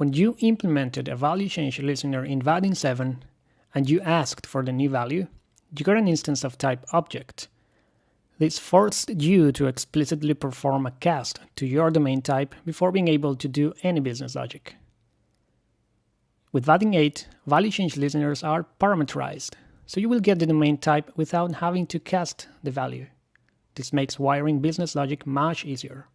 When you implemented a value change listener in Vaadin 7 and you asked for the new value, you got an instance of type object. This forced you to explicitly perform a cast to your domain type before being able to do any business logic. With Vaadin 8, value change listeners are parameterized, so you will get the domain type without having to cast the value. This makes wiring business logic much easier.